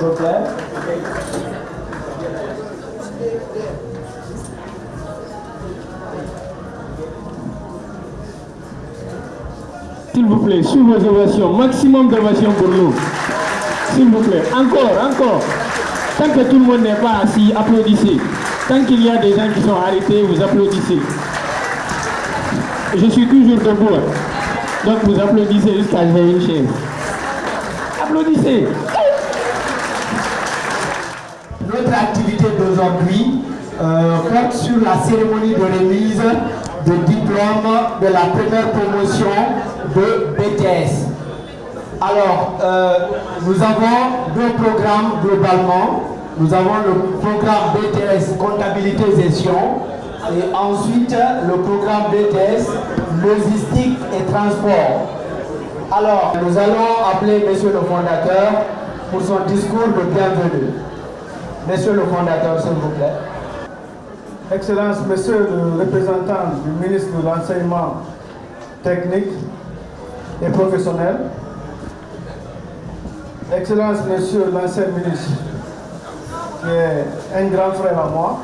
vous plaît. S'il vous plaît, sous vos ovations, maximum d'ovations pour nous. S'il vous plaît, encore, encore. Tant que tout le monde n'est pas assis, applaudissez. Tant qu'il y a des gens qui sont arrêtés, vous applaudissez. Je suis toujours debout. hein. Donc vous applaudissez jusqu'à j'ai une chaise. Applaudissez. Notre activité d'aujourd'hui euh, porte sur la cérémonie de remise de diplôme de la première promotion de BTS. Alors, euh, nous avons deux programmes globalement. Nous avons le programme BTS Comptabilité Gestion et ensuite le programme BTS Logistique et Transport. Alors, nous allons appeler Monsieur le fondateur pour son discours de bienvenue. Monsieur le fondateur, s'il vous plaît. Excellence, Monsieur le représentant du ministre de l'Enseignement technique et professionnel, Excellence, Monsieur l'ancien ministre, qui est un grand frère à moi,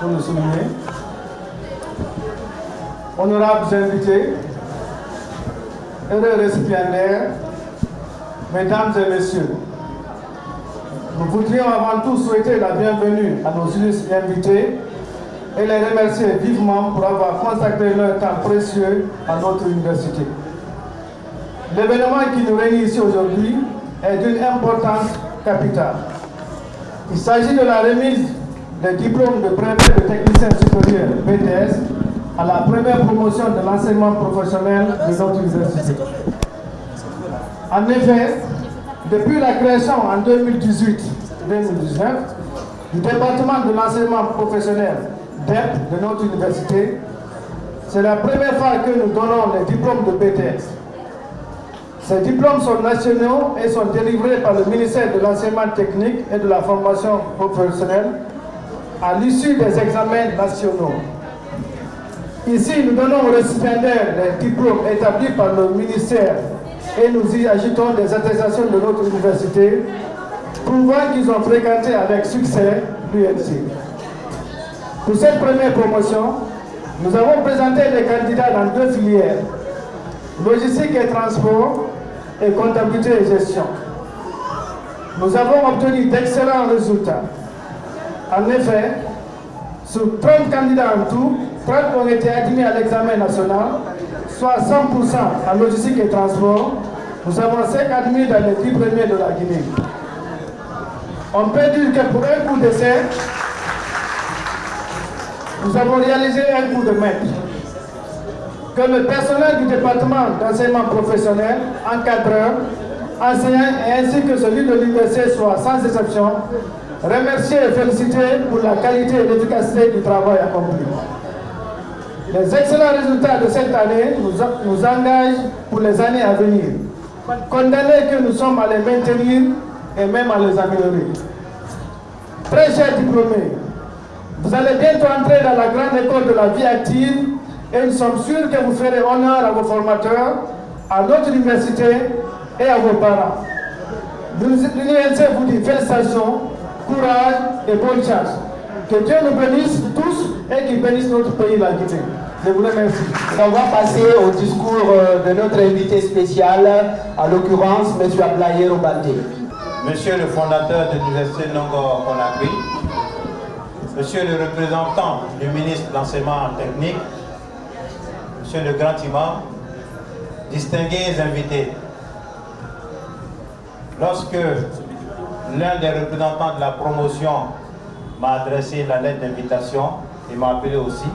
pour le souligner, honorables invités, heureux récipiendaires, Mesdames et Messieurs, nous voudrions avant tout souhaiter la bienvenue à nos illustres invités et les remercier vivement pour avoir consacré leur temps précieux à notre université. L'événement qui nous réunit ici aujourd'hui est d'une importance capitale. Il s'agit de la remise des diplômes de brevet de technicien supérieur BTS à la première promotion de l'enseignement professionnel de notre université. En effet, depuis la création en 2018-2019 du département de l'enseignement professionnel DEP de notre université, c'est la première fois que nous donnons les diplômes de BTS. Ces diplômes sont nationaux et sont délivrés par le ministère de l'enseignement technique et de la formation professionnelle à l'issue des examens nationaux. Ici, nous donnons aux récipiendaires les diplômes établis par le ministère et nous y ajoutons des attestations de notre université prouvant qu'ils ont fréquenté avec succès l'UNC. Pour cette première promotion, nous avons présenté les candidats dans deux filières, logistique et transport et comptabilité et gestion. Nous avons obtenu d'excellents résultats. En effet, sur 30 candidats en tout, 30 ont été admis à l'examen national, soit 100% en logistique et transport. Nous avons 5 admis dans les 10 premiers de la Guinée. On peut dire que pour un coup d'essai, nous avons réalisé un coup de maître. Que le personnel du département d'enseignement professionnel, encadreurs, enseignants et ainsi que celui de l'université soit sans exception remerciés et félicités pour la qualité et l'efficacité du travail accompli. Les excellents résultats de cette année nous, nous engagent pour les années à venir. Condamnés que nous sommes à les maintenir et même à les améliorer. Très chers diplômés, vous allez bientôt entrer dans la grande école de la vie active et nous sommes sûrs que vous ferez honneur à vos formateurs, à notre université et à vos parents. L'UNC vous dit félicitations, courage et bonne chance. Que Dieu nous bénisse tous et qu'il bénisse notre pays, la Guinée. Je vous remercie. On va passer au discours euh, de notre invité spécial, à l'occurrence M. Ablaye Robaldé. Monsieur le fondateur de l'Université Nongo Conakry, Monsieur le représentant du ministre de l'Enseignement technique, Monsieur le grand imam, distingués invités, lorsque l'un des représentants de la promotion m'a adressé la lettre d'invitation et m'a appelé aussi,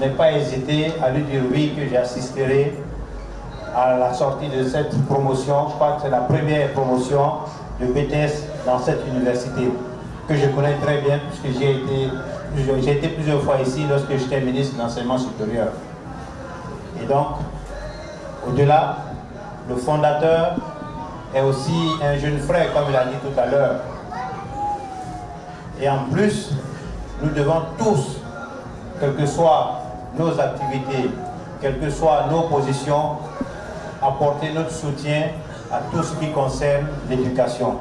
n'ai pas hésité à lui dire oui que j'assisterai à la sortie de cette promotion. Je crois que c'est la première promotion de BTS dans cette université que je connais très bien puisque j'ai été, plusieurs fois ici lorsque j'étais ministre de l'enseignement supérieur. Et donc, au-delà, le fondateur est aussi un jeune frère, comme il a dit tout à l'heure. Et en plus, nous devons tous, quelles que soient nos activités, quelles que soient nos positions, apporter notre soutien à tout ce qui concerne l'éducation.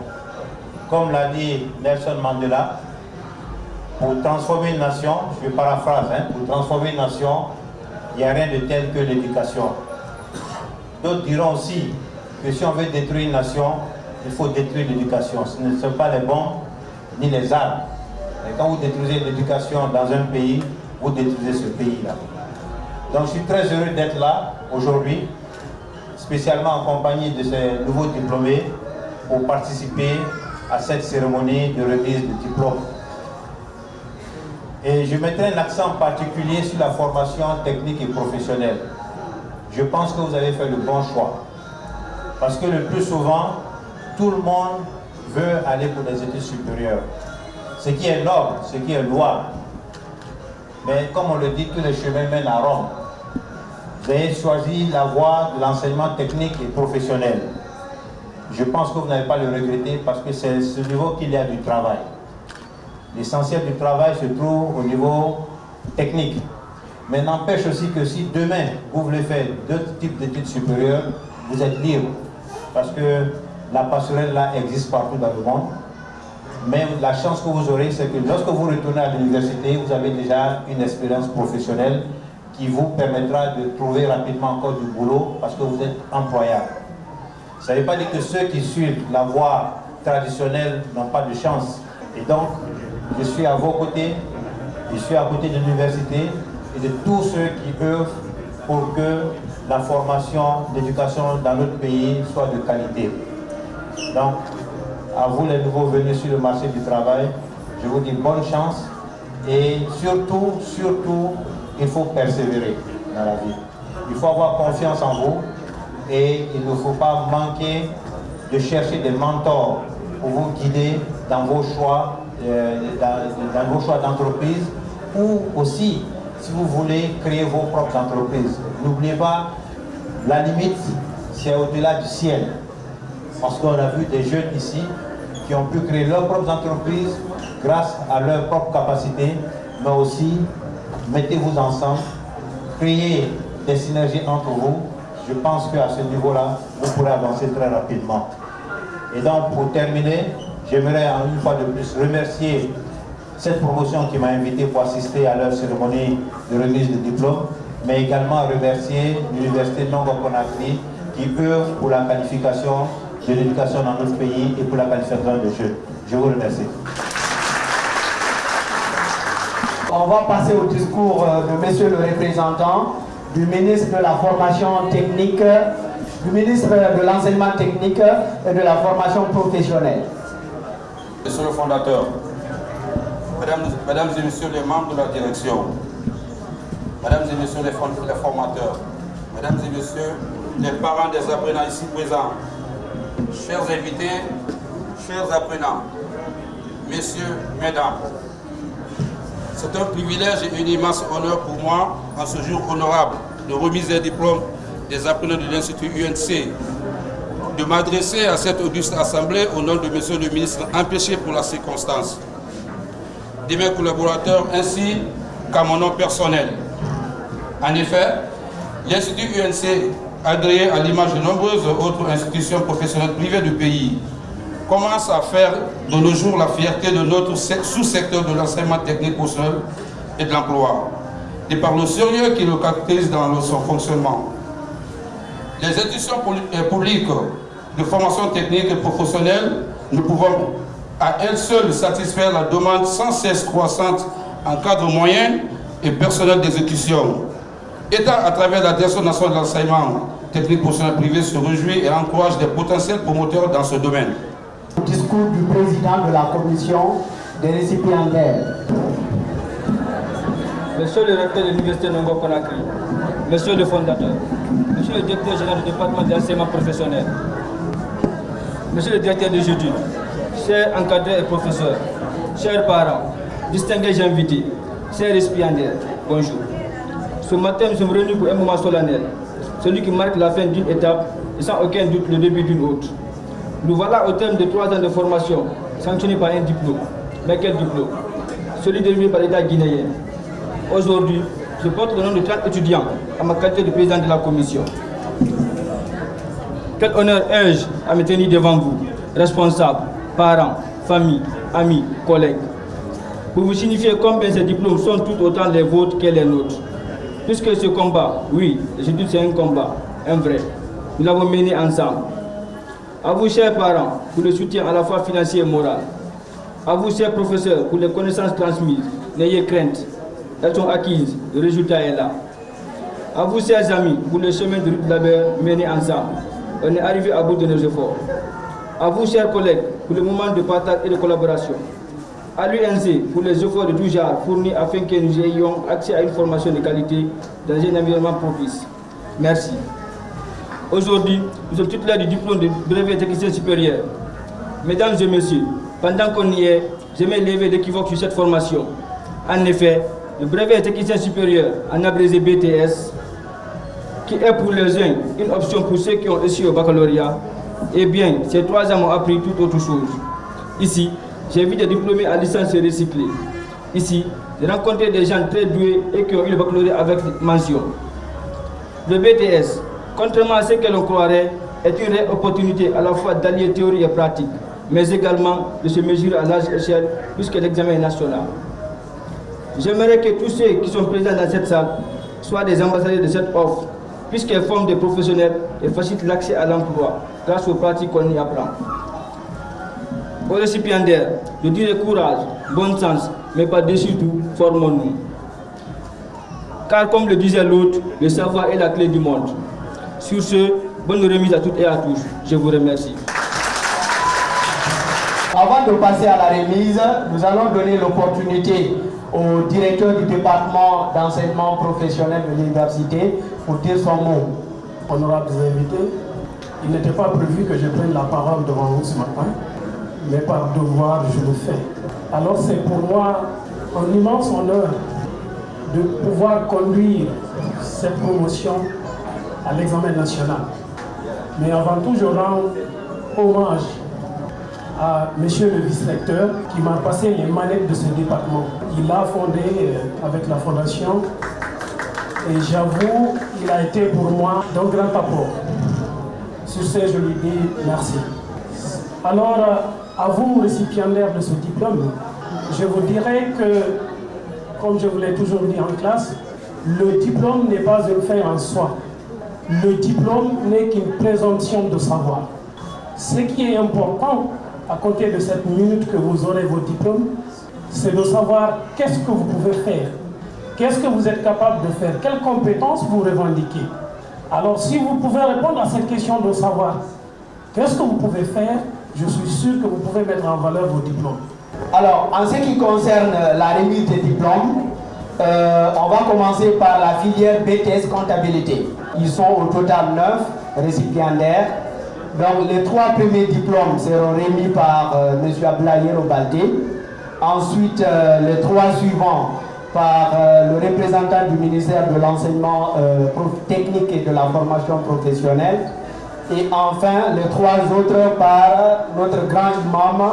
comme l'a dit Nelson Mandela, pour transformer une nation, je paraphrase, hein, pour transformer une nation, il n'y a rien de tel que l'éducation. D'autres diront aussi que si on veut détruire une nation, il faut détruire l'éducation. Ce ne sont pas les bombes ni les armes. Mais quand vous détruisez l'éducation dans un pays, vous détruisez ce pays-là. Donc je suis très heureux d'être là aujourd'hui, spécialement en compagnie de ces nouveaux diplômés pour participer à cette cérémonie de remise de diplôme. Et je mettrai un accent particulier sur la formation technique et professionnelle. Je pense que vous avez fait le bon choix. Parce que le plus souvent, tout le monde veut aller pour des études supérieures. Ce qui est noble, ce qui est louable. Mais comme on le dit, tous les chemins mènent à Rome. Vous avez choisi la voie de l'enseignement technique et professionnel. Je pense que vous n'avez pas le regretter parce que c'est ce niveau qu'il y a du travail. L'essentiel du travail se trouve au niveau technique. Mais n'empêche aussi que si demain vous voulez faire d'autres types d'études supérieures, vous êtes libre. Parce que la passerelle là existe partout dans le monde. Mais la chance que vous aurez, c'est que lorsque vous retournez à l'université, vous avez déjà une expérience professionnelle qui vous permettra de trouver rapidement encore du boulot parce que vous êtes employable. Ça ne veut pas dire que ceux qui suivent la voie traditionnelle n'ont pas de chance. Et donc, je suis à vos côtés, je suis à côté de l'université et de tous ceux qui œuvrent pour que la formation, l'éducation dans notre pays soit de qualité. Donc, à vous les nouveaux venus sur le marché du travail, je vous dis bonne chance et surtout, surtout, il faut persévérer dans la vie. Il faut avoir confiance en vous et il ne faut pas manquer de chercher des mentors pour vous guider dans vos choix, euh, dans, dans vos choix d'entreprise ou aussi si vous voulez créer vos propres entreprises. N'oubliez pas, la limite, c'est au-delà du ciel. Parce qu'on a vu des jeunes ici qui ont pu créer leurs propres entreprises grâce à leurs propres capacités, mais aussi mettez-vous ensemble, créez des synergies entre vous. Je pense qu'à ce niveau-là, vous pourrez avancer très rapidement. Et donc, pour terminer, j'aimerais une fois de plus remercier cette promotion qui m'a invité pour assister à leur cérémonie de remise de diplôme, mais également remercier l'Université Nongo Conakry qui œuvre pour la qualification de l'éducation dans notre pays et pour la qualification des jeunes. Je vous remercie. On va passer au discours de monsieur le représentant du ministre de la formation technique, du ministre de l'enseignement technique et de la formation professionnelle. Monsieur le fondateur, mesdames, mesdames et messieurs les membres de la direction, mesdames et messieurs les, les formateurs, mesdames et messieurs les parents des apprenants ici présents, chers invités, chers apprenants, messieurs, mesdames, c'est un privilège et une immense honneur pour moi, en ce jour honorable de remise des diplômes des apprenants de l'Institut UNC, de m'adresser à cette auguste assemblée au nom de Monsieur le ministre empêché pour la circonstance, de mes collaborateurs ainsi qu'à mon nom personnel. En effet, l'Institut UNC, agréé à l'image de nombreuses autres institutions professionnelles privées du pays, commence à faire de nos jours la fierté de notre sous-secteur de l'enseignement technique professionnel et de l'emploi, et par le sérieux qui le caractérise dans son fonctionnement. Les institutions publiques de formation technique et professionnelle ne pouvons à elles seules satisfaire la demande sans cesse croissante en cadre moyen et personnel d'exécution. État, à travers la Direction nationale de l'enseignement technique professionnel privé, se réjouit et encourage des potentiels promoteurs dans ce domaine. Discours du président de la commission des récipiendaires. Monsieur le recteur de l'Université Nongo Conakry, Monsieur le fondateur, Monsieur le directeur général du département d'enseignement professionnel, Monsieur le directeur de jeudi, chers encadrés et professeurs, chers parents, distingués invités, chers récipiendaires, bonjour. Ce matin, nous sommes réunis pour un moment solennel, celui qui marque la fin d'une étape et sans aucun doute le début d'une autre. Nous voilà au terme de trois ans de formation, sanctionné par un diplôme. Mais quel diplôme? Celui délivré par l'État guinéen. Aujourd'hui, je porte le nom de 30 étudiants à ma qualité de président de la commission. Quel honneur ai-je à me tenir devant vous, responsables, parents, famille, amis, collègues? Pour vous signifier combien ces diplômes sont tout autant les vôtres que les nôtres. Puisque ce combat, oui, je dis c'est un combat, un vrai, nous l'avons mené ensemble. À vous, chers parents, pour le soutien à la fois financier et moral. À vous, chers professeurs, pour les connaissances transmises. N'ayez crainte, elles sont acquises, le résultat est là. À vous, chers amis, pour le chemin de labeur mené ensemble. On est arrivé à bout de nos efforts. À vous, chers collègues, pour le moment de partage et de collaboration. À l'UNC, pour les efforts de tout genre fournis afin que nous ayons accès à une formation de qualité dans un environnement propice. Merci. Aujourd'hui, nous sommes titulaires du diplôme de brevet technicien supérieur. Mesdames et messieurs, pendant qu'on y est, j'aimerais lever l'équivoque sur cette formation. En effet, le brevet technicien supérieur, en abrégé BTS, qui est pour les uns une option pour ceux qui ont réussi au baccalauréat, eh bien, ces trois ans m'ont appris tout autre chose. Ici, j'ai vu des diplômés à licence recyclée. Ici, j'ai rencontré des gens très doués et qui ont eu le baccalauréat avec mention. Le BTS, contrairement à ce que l'on croirait, est une opportunité à la fois d'allier théorie et pratique, mais également de se mesurer à large échelle puisque l'examen est national. J'aimerais que tous ceux qui sont présents dans cette salle soient des ambassadeurs de cette offre, puisqu'elle forme des professionnels et facilite l'accès à l'emploi grâce aux pratiques qu'on y apprend. Aux récipiendaires, je dirais courage, bon sens, mais par-dessus tout, formons-nous. Car comme le disait l'autre, le savoir est la clé du monde. Sur ce, bonne remise à toutes et à tous. Je vous remercie. Avant de passer à la remise, nous allons donner l'opportunité au directeur du département d'enseignement professionnel de l'université pour dire son mot. Honorables invités, il n'était pas prévu que je prenne la parole devant vous ce matin, mais par devoir, je le fais. Alors c'est pour moi un immense honneur de pouvoir conduire cette promotion à l'examen national. Mais avant tout, je rends hommage à monsieur le vice-recteur qui m'a passé les manettes de ce département. Il a fondé euh, avec la fondation et j'avoue, il a été pour moi d'un grand apport. Sur ce, je lui dis merci. Alors, euh, à vous, récipiendaires de ce diplôme, je vous dirais que, comme je vous l'ai toujours dit en classe, le diplôme n'est pas une fin en soi. Le diplôme n'est qu'une présomption de savoir. Ce qui est important, à côté de cette minute que vous aurez vos diplômes, c'est de savoir qu'est-ce que vous pouvez faire, qu'est-ce que vous êtes capable de faire, quelles compétences vous revendiquez? Alors si vous pouvez répondre à cette question de savoir qu'est-ce que vous pouvez faire, je suis sûr que vous pouvez mettre en valeur vos diplômes. Alors, en ce qui concerne la remise des diplômes, euh, on va commencer par la filière BTS comptabilité. Ils sont au total 9 récipiendaires. Donc les trois premiers diplômes seront remis par euh, M. Ablaye Robalté. Ensuite, euh, les trois suivants par euh, le représentant du ministère de l'enseignement euh, technique et de la formation professionnelle. Et enfin, les trois autres par notre grand imam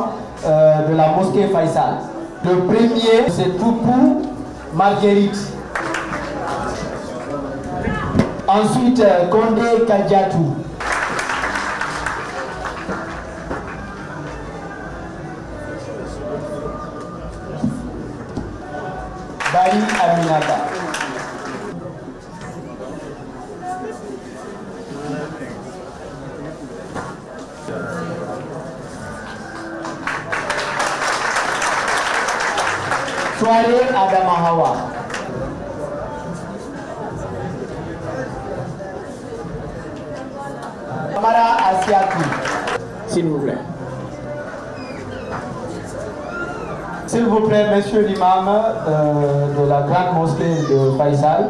euh, de la mosquée Faisal. Le premier, c'est Toupou Marguerite. Ensuite, euh, Condé Kadjatou. Euh, de la grande mosquée de Faisal,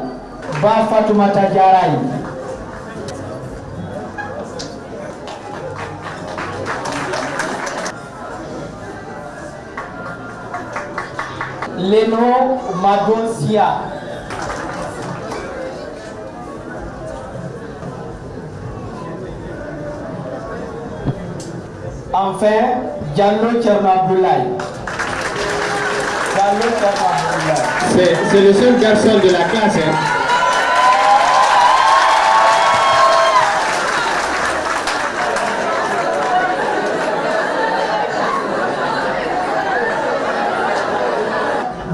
Ba Fatoumata. Leno Magonsia. Enfin, Diallo Tchernobylaï. C'est le seul garçon de la classe. hein.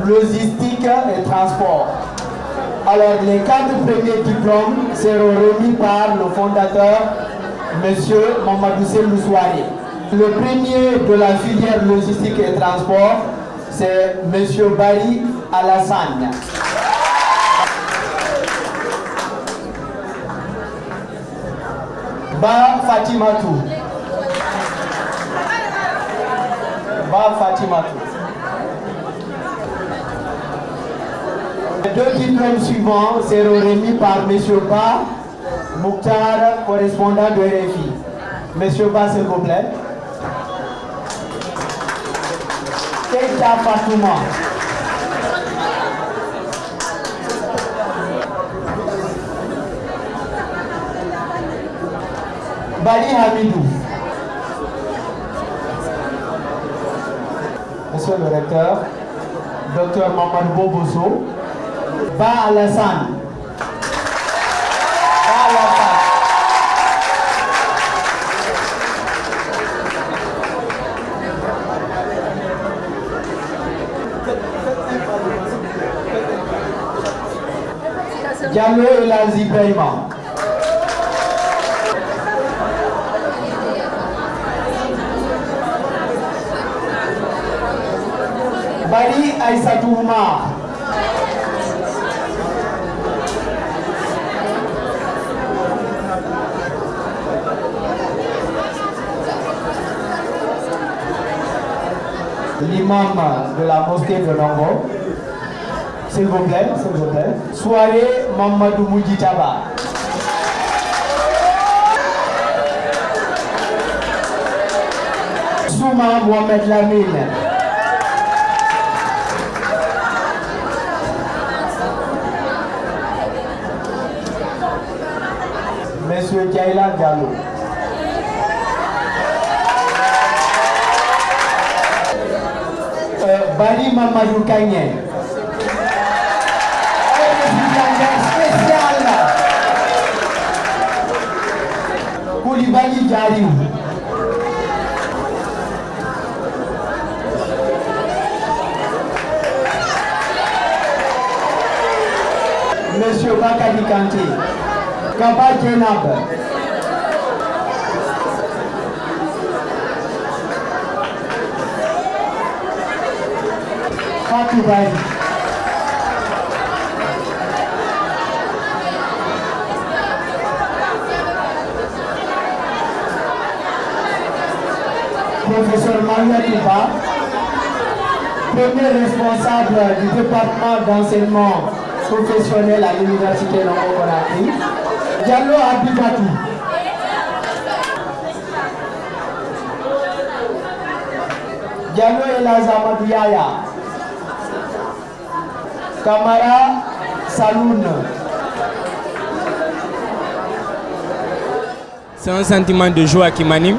logistique et transport. Alors, les quatre premiers diplômes seront remis par le fondateur, M. Mamadou Lousouari. Le premier de la filière logistique et transport, c'est M. Bari Alassane. Ba Fatimatou. Ba Fatimatou. Les deux diplômes suivants seront remis par M. Ba Mouktar, correspondant de RFI. M. Ba, s'il vous plaît. Keita Fatouma. Bali Hamidou. Monsieur le recteur, Docteur Mamadou Boboso, Ba Alassane. Diallo Elazi Ibrahima. Bari Aïssatou Oumar. L'imam de la mosquée de Nongo. S'il vous plaît, s'il vous plaît. Soirée Mamadou Moudjitaba. Souma Mohamed Lamine. Monsieur Diaila Diallo. Euh, Bali Mamadou Kanye. Diariou. Monsieur Bakadi Kanté. Kaba Djenab. Fatou Professeur Maria Touba, premier responsable du département d'enseignement professionnel à l'Université Longo Conakry, Diallo Abibatou. Diallo Elazamadou Yaya. Kamara Saloun. C'est un sentiment de joie qui m'anime.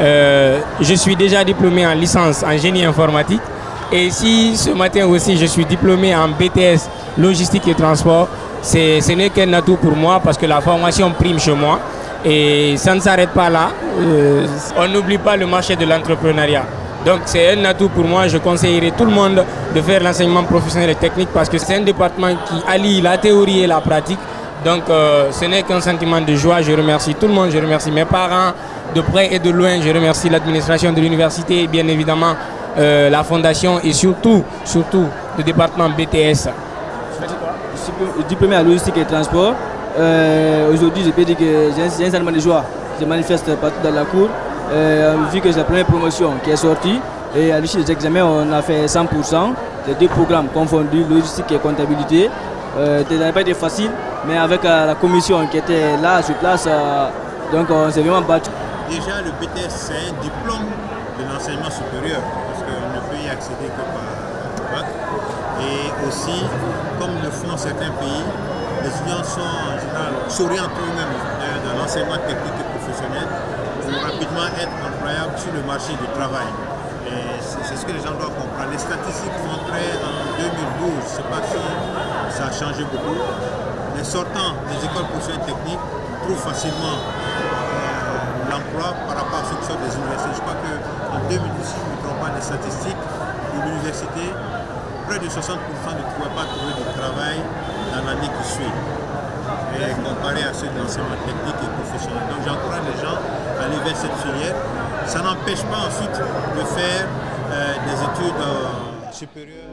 Euh, je suis déjà diplômé en licence en génie informatique. Et si ce matin aussi je suis diplômé en BTS logistique et transport, ce n'est qu'un atout pour moi parce que la formation prime chez moi. Et ça ne s'arrête pas là. Euh, on n'oublie pas le marché de l'entrepreneuriat. Donc c'est un atout pour moi. Je conseillerais tout le monde de faire l'enseignement professionnel et technique parce que c'est un département qui allie la théorie et la pratique. Donc euh, ce n'est qu'un sentiment de joie. Je remercie tout le monde. Je remercie mes parents de près et de loin. Je remercie l'administration de l'université bien évidemment euh, la fondation et surtout, surtout le département BTS. Diplômé à logistique et transport. Euh, Aujourd'hui, je peux dire que j'ai un, sentiment de joie. Je manifeste partout dans la cour. Euh, vu que c'est la première promotion qui est sortie. Et à l'issue des examens, on a fait 100%. Les deux programmes confondus, logistique et comptabilité. Euh, ça n'a pas été facile, mais avec la commission qui était là sur place, donc on s'est vraiment battu. Déjà, le BTS, c'est un diplôme de l'enseignement supérieur, parce qu'on ne peut y accéder que par bac. Et aussi, comme le font certains pays, les étudiants sont en général s'orientent eux-mêmes dans l'enseignement technique et professionnel pour rapidement être employables sur le marché du travail. C'est ce que les gens doivent comprendre. Les statistiques montraient en 2012, je ne sais pas si ça a changé beaucoup, les sortants des écoles professionnelles techniques trouvent facilement par rapport à ceux qui sortent des universités. Je crois qu'en 2010, si je ne me trompe pas, les statistiques de l'université, près de 70% ne pouvaient pas trouver de travail dans l'année qui suit, et comparé à ceux de l'enseignement technique et professionnel. Donc j'encourage les gens à aller vers cette filière. Ça n'empêche pas ensuite de faire des études supérieures.